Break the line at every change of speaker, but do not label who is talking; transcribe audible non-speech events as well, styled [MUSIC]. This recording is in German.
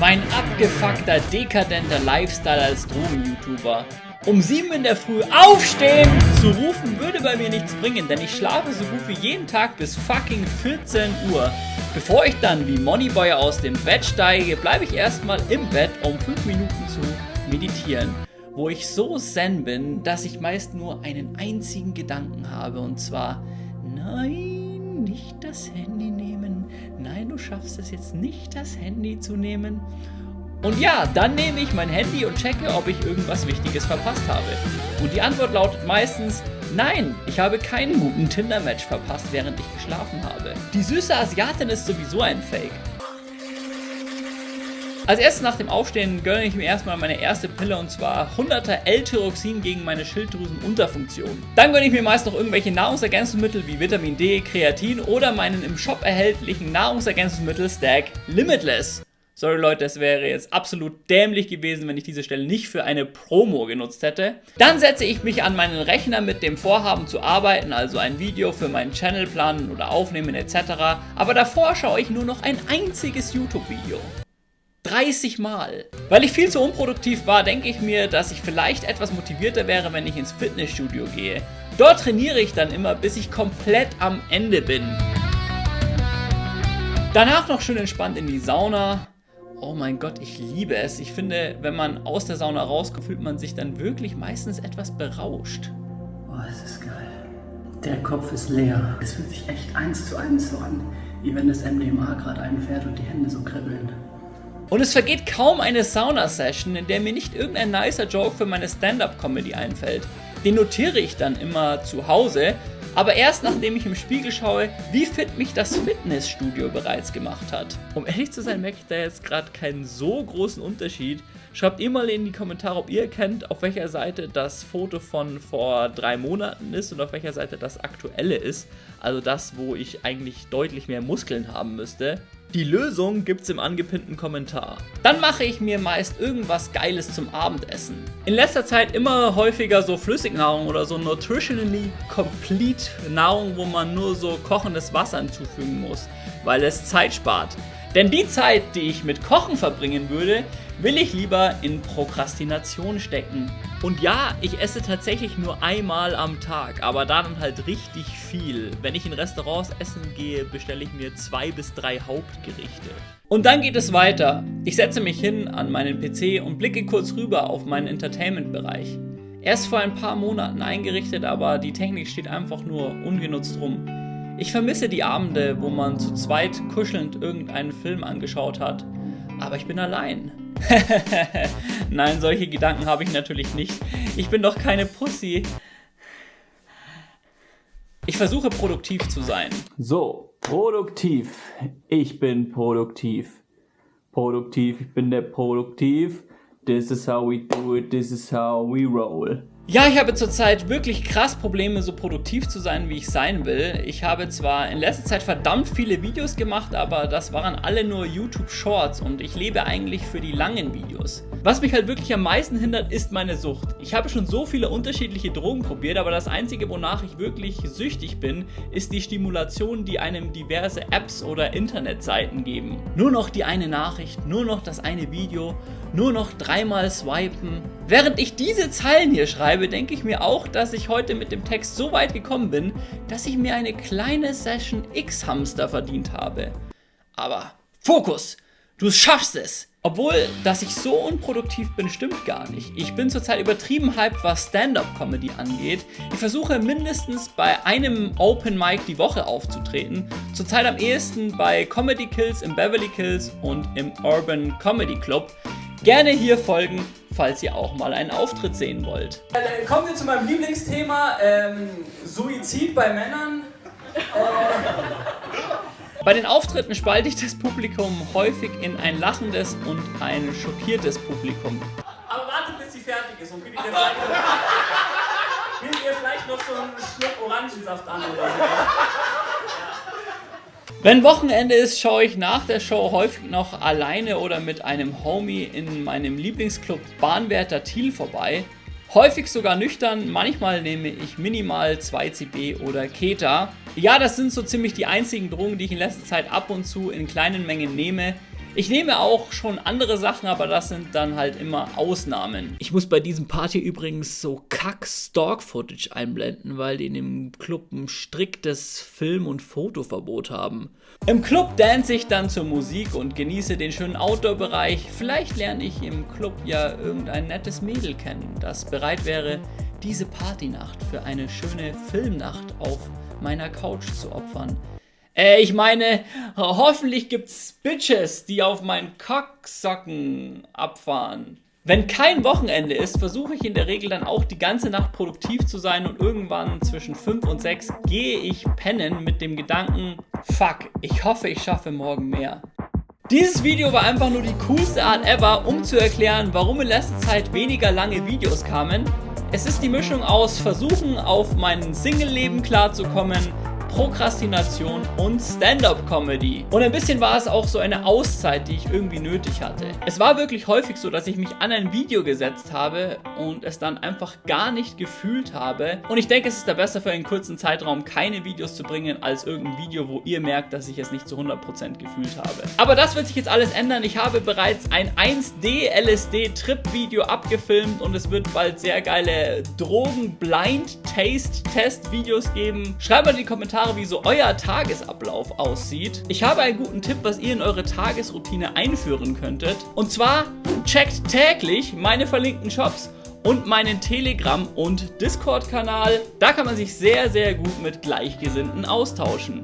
Mein abgefuckter, dekadenter Lifestyle als Drogen-YouTuber. Um 7 in der Früh aufstehen zu rufen würde bei mir nichts bringen, denn ich schlafe so gut wie jeden Tag bis fucking 14 Uhr. Bevor ich dann wie Moneyboy aus dem Bett steige, bleibe ich erstmal im Bett, um 5 Minuten zu meditieren. Wo ich so zen bin, dass ich meist nur einen einzigen Gedanken habe und zwar, nein, nicht das Handy nehmen. Nein, du schaffst es jetzt nicht, das Handy zu nehmen. Und ja, dann nehme ich mein Handy und checke, ob ich irgendwas Wichtiges verpasst habe. Und die Antwort lautet meistens, nein, ich habe keinen guten Tinder-Match verpasst, während ich geschlafen habe. Die süße Asiatin ist sowieso ein Fake. Als erstes nach dem Aufstehen gönne ich mir erstmal meine erste Pille und zwar 100er L-Tyroxin gegen meine Schilddrüsenunterfunktion. Dann gönne ich mir meist noch irgendwelche Nahrungsergänzungsmittel wie Vitamin D, Kreatin oder meinen im Shop erhältlichen Nahrungsergänzungsmittel Stack Limitless. Sorry Leute, es wäre jetzt absolut dämlich gewesen, wenn ich diese Stelle nicht für eine Promo genutzt hätte. Dann setze ich mich an meinen Rechner mit dem Vorhaben zu arbeiten, also ein Video für meinen Channel planen oder aufnehmen etc. Aber davor schaue ich nur noch ein einziges YouTube-Video. 30 Mal. Weil ich viel zu unproduktiv war, denke ich mir, dass ich vielleicht etwas motivierter wäre, wenn ich ins Fitnessstudio gehe. Dort trainiere ich dann immer, bis ich komplett am Ende bin. Danach noch schön entspannt in die Sauna. Oh mein Gott, ich liebe es. Ich finde, wenn man aus der Sauna rauskommt, fühlt man sich dann wirklich meistens etwas berauscht.
Oh, es ist geil. Der Kopf ist leer. Es fühlt sich echt eins zu eins so an, wie wenn das MDMA gerade einfährt und die Hände so kribbeln.
Und es vergeht kaum eine Sauna-Session, in der mir nicht irgendein nicer Joke für meine Stand-Up-Comedy einfällt. Den notiere ich dann immer zu Hause aber erst nachdem ich im Spiegel schaue, wie fit mich das Fitnessstudio bereits gemacht hat. Um ehrlich zu sein, merke ich da jetzt gerade keinen so großen Unterschied. Schreibt ihr mal in die Kommentare, ob ihr kennt, auf welcher Seite das Foto von vor drei Monaten ist und auf welcher Seite das aktuelle ist. Also das, wo ich eigentlich deutlich mehr Muskeln haben müsste. Die Lösung gibt's im angepinnten Kommentar. Dann mache ich mir meist irgendwas Geiles zum Abendessen. In letzter Zeit immer häufiger so Flüssignahrung oder so nutritionally complete Nahrung, wo man nur so kochendes Wasser hinzufügen muss, weil es Zeit spart. Denn die Zeit, die ich mit Kochen verbringen würde, will ich lieber in Prokrastination stecken. Und ja, ich esse tatsächlich nur einmal am Tag, aber dann halt richtig viel. Wenn ich in Restaurants essen gehe, bestelle ich mir zwei bis drei Hauptgerichte. Und dann geht es weiter. Ich setze mich hin an meinen PC und blicke kurz rüber auf meinen Entertainment-Bereich. Erst vor ein paar Monaten eingerichtet, aber die Technik steht einfach nur ungenutzt rum. Ich vermisse die Abende, wo man zu zweit kuschelnd irgendeinen Film angeschaut hat. Aber ich bin allein. [LAUGHS] Nein, solche Gedanken habe ich natürlich nicht. Ich bin doch keine Pussy. Ich versuche produktiv zu sein.
So, produktiv. Ich bin produktiv. Produktiv, ich bin der Produktiv. This is how we do it, this is how we roll.
Ja, ich habe zurzeit wirklich krass Probleme, so produktiv zu sein, wie ich sein will. Ich habe zwar in letzter Zeit verdammt viele Videos gemacht, aber das waren alle nur YouTube Shorts und ich lebe eigentlich für die langen Videos. Was mich halt wirklich am meisten hindert, ist meine Sucht. Ich habe schon so viele unterschiedliche Drogen probiert, aber das einzige, wonach ich wirklich süchtig bin, ist die Stimulation, die einem diverse Apps oder Internetseiten geben. Nur noch die eine Nachricht, nur noch das eine Video, nur noch dreimal swipen. Während ich diese Zeilen hier schreibe, denke ich mir auch, dass ich heute mit dem Text so weit gekommen bin, dass ich mir eine kleine Session X-Hamster verdient habe. Aber Fokus! Du schaffst es! Obwohl, dass ich so unproduktiv bin, stimmt gar nicht. Ich bin zurzeit übertrieben hyped, was Stand-Up-Comedy angeht. Ich versuche mindestens bei einem Open Mic die Woche aufzutreten. Zurzeit am ehesten bei Comedy Kills im Beverly Kills und im Urban Comedy Club. Gerne hier folgen, falls ihr auch mal einen Auftritt sehen wollt.
Dann kommen wir zu meinem Lieblingsthema, ähm, Suizid bei Männern. Äh,
bei den Auftritten spalte ich das Publikum häufig in ein lachendes und ein schockiertes Publikum.
Aber wartet, bis sie fertig ist und gib ihr vielleicht, gib ihr vielleicht noch so einen Schluck Orangensaft an oder so.
Wenn Wochenende ist, schaue ich nach der Show häufig noch alleine oder mit einem Homie in meinem Lieblingsclub Bahnwärter Thiel vorbei. Häufig sogar nüchtern, manchmal nehme ich minimal 2CB oder Keta. Ja, das sind so ziemlich die einzigen Drogen, die ich in letzter Zeit ab und zu in kleinen Mengen nehme. Ich nehme auch schon andere Sachen, aber das sind dann halt immer Ausnahmen. Ich muss bei diesem Party übrigens so Kack-Stalk-Footage einblenden, weil die in dem Club ein striktes Film- und Fotoverbot haben. Im Club dance ich dann zur Musik und genieße den schönen Outdoor-Bereich. Vielleicht lerne ich im Club ja irgendein nettes Mädel kennen, das bereit wäre, diese Partynacht für eine schöne Filmnacht auf meiner Couch zu opfern. Äh, ich meine, hoffentlich gibt's Bitches, die auf meinen Cocksocken abfahren. Wenn kein Wochenende ist, versuche ich in der Regel dann auch die ganze Nacht produktiv zu sein und irgendwann zwischen 5 und 6 gehe ich pennen mit dem Gedanken, fuck, ich hoffe, ich schaffe morgen mehr. Dieses Video war einfach nur die coolste Art ever, um zu erklären, warum in letzter Zeit weniger lange Videos kamen. Es ist die Mischung aus Versuchen, auf mein Single-Leben klarzukommen, Prokrastination und Stand-up-Comedy. Und ein bisschen war es auch so eine Auszeit, die ich irgendwie nötig hatte. Es war wirklich häufig so, dass ich mich an ein Video gesetzt habe und es dann einfach gar nicht gefühlt habe. Und ich denke, es ist da besser für einen kurzen Zeitraum keine Videos zu bringen, als irgendein Video, wo ihr merkt, dass ich es nicht zu 100% gefühlt habe. Aber das wird sich jetzt alles ändern. Ich habe bereits ein 1D LSD-Trip-Video abgefilmt und es wird bald sehr geile Drogen-Blind-Taste-Test-Videos geben. Schreibt mal in die Kommentare, Kommentare, wie so euer Tagesablauf aussieht. Ich habe einen guten Tipp, was ihr in eure Tagesroutine einführen könntet. Und zwar checkt täglich meine verlinkten Shops und meinen Telegram- und Discord-Kanal. Da kann man sich sehr, sehr gut mit Gleichgesinnten austauschen.